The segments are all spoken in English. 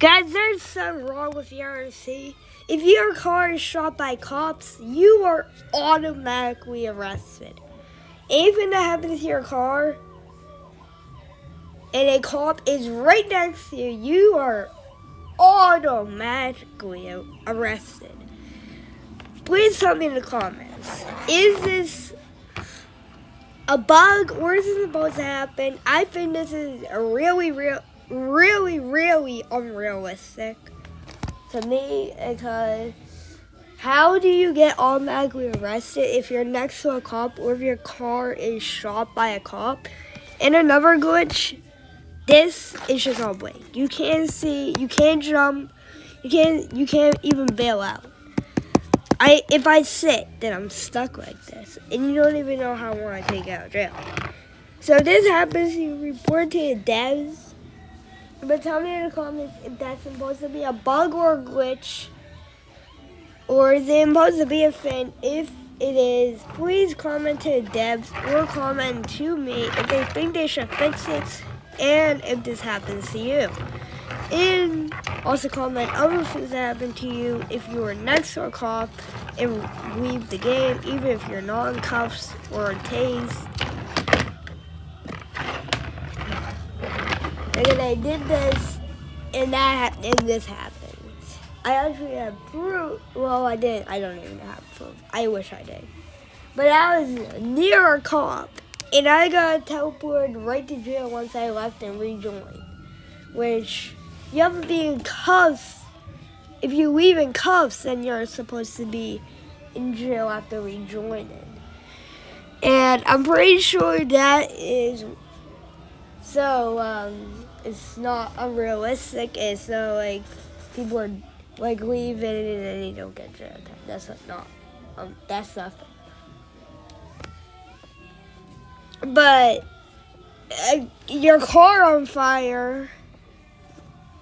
Guys, there's something wrong with the RC. If your car is shot by cops, you are automatically arrested. Anything that happens to your car and a cop is right next to you, you are automatically arrested. Please tell me in the comments. Is this a bug or is this supposed to happen? I think this is a really, real, really, really unrealistic to me because how do you get automatically arrested if you're next to a cop or if your car is shot by a cop? And another glitch, this is just all blank. You can't see, you can't jump, you can't, you can't even bail out. I if I sit, then I'm stuck like this, and you don't even know how long I take out of jail. So this happens, you report to the devs. But tell me in the comments if that's supposed to be a bug or a glitch, or is it supposed to be a fin? If it is, please comment to the devs or comment to me if they think they should fix it, and if this happens to you. And also comment other things that happen to you if you were next to a cop and leave the game, even if you're not in cuffs or tased. And then I did this, and that and this happened. I actually have proof. Well, I didn't. I don't even have proof. I wish I did. But I was near a cop, and I got teleported right to jail once I left and rejoined, which you have to be in cuffs. If you leave in cuffs, then you're supposed to be in jail after rejoining. And I'm pretty sure that is so um, it's not unrealistic. It's not like people are like leaving and then you don't get jail time. That's not um, that's nothing. But uh, your car on fire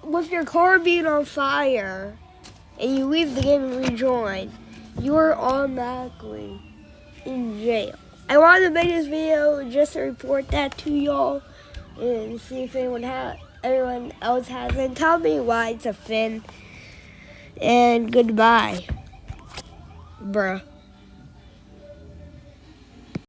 with your car being on fire and you leave the game and rejoin, you're automatically in jail. I wanted to make this video just to report that to y'all and see if anyone ha everyone else has it. Tell me why it's a fin. And goodbye, bruh.